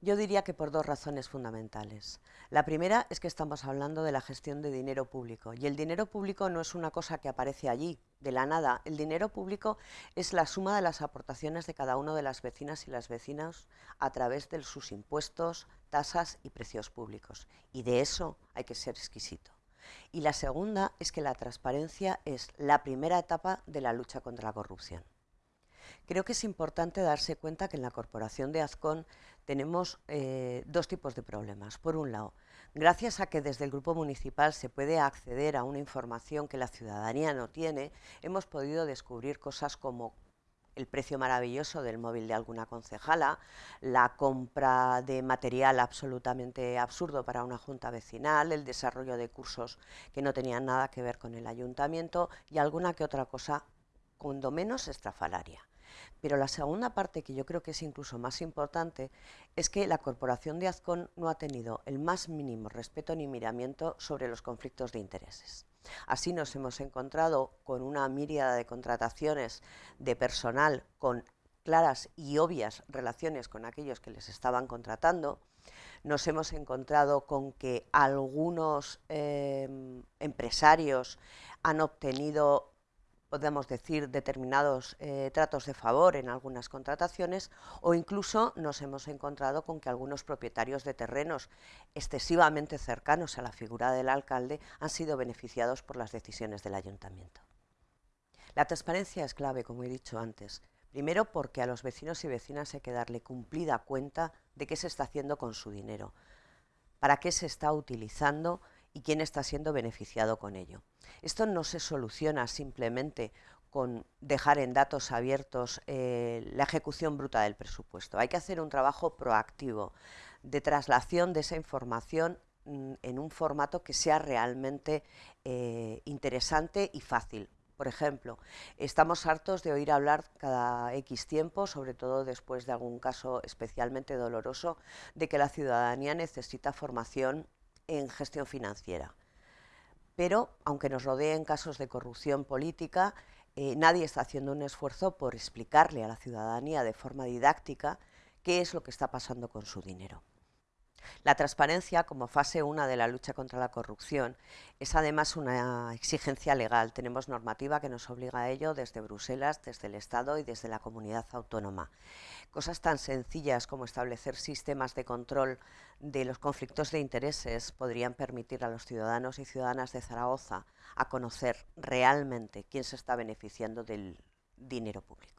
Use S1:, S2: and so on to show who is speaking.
S1: Yo diría que por dos razones fundamentales. La primera es que estamos hablando de la gestión de dinero público y el dinero público no es una cosa que aparece allí, de la nada. El dinero público es la suma de las aportaciones de cada uno de las vecinas y las vecinas a través de sus impuestos, tasas y precios públicos. Y de eso hay que ser exquisito. Y la segunda es que la transparencia es la primera etapa de la lucha contra la corrupción. Creo que es importante darse cuenta que en la Corporación de Azcón tenemos eh, dos tipos de problemas. Por un lado, gracias a que desde el Grupo Municipal se puede acceder a una información que la ciudadanía no tiene, hemos podido descubrir cosas como el precio maravilloso del móvil de alguna concejala, la compra de material absolutamente absurdo para una junta vecinal, el desarrollo de cursos que no tenían nada que ver con el ayuntamiento y alguna que otra cosa, cuando menos estrafalaria. Pero la segunda parte, que yo creo que es incluso más importante, es que la Corporación de Azcón no ha tenido el más mínimo respeto ni miramiento sobre los conflictos de intereses. Así nos hemos encontrado con una míriada de contrataciones de personal con claras y obvias relaciones con aquellos que les estaban contratando. Nos hemos encontrado con que algunos eh, empresarios han obtenido podemos decir, determinados eh, tratos de favor en algunas contrataciones o incluso nos hemos encontrado con que algunos propietarios de terrenos excesivamente cercanos a la figura del alcalde han sido beneficiados por las decisiones del ayuntamiento. La transparencia es clave, como he dicho antes, primero porque a los vecinos y vecinas hay que darle cumplida cuenta de qué se está haciendo con su dinero, para qué se está utilizando y quién está siendo beneficiado con ello. Esto no se soluciona simplemente con dejar en datos abiertos eh, la ejecución bruta del presupuesto. Hay que hacer un trabajo proactivo de traslación de esa información mm, en un formato que sea realmente eh, interesante y fácil. Por ejemplo, estamos hartos de oír hablar cada X tiempo, sobre todo después de algún caso especialmente doloroso, de que la ciudadanía necesita formación en gestión financiera. Pero, aunque nos rodeen casos de corrupción política, eh, nadie está haciendo un esfuerzo por explicarle a la ciudadanía de forma didáctica qué es lo que está pasando con su dinero. La transparencia, como fase 1 de la lucha contra la corrupción, es además una exigencia legal. Tenemos normativa que nos obliga a ello desde Bruselas, desde el Estado y desde la comunidad autónoma. Cosas tan sencillas como establecer sistemas de control de los conflictos de intereses podrían permitir a los ciudadanos y ciudadanas de Zaragoza a conocer realmente quién se está beneficiando del dinero público.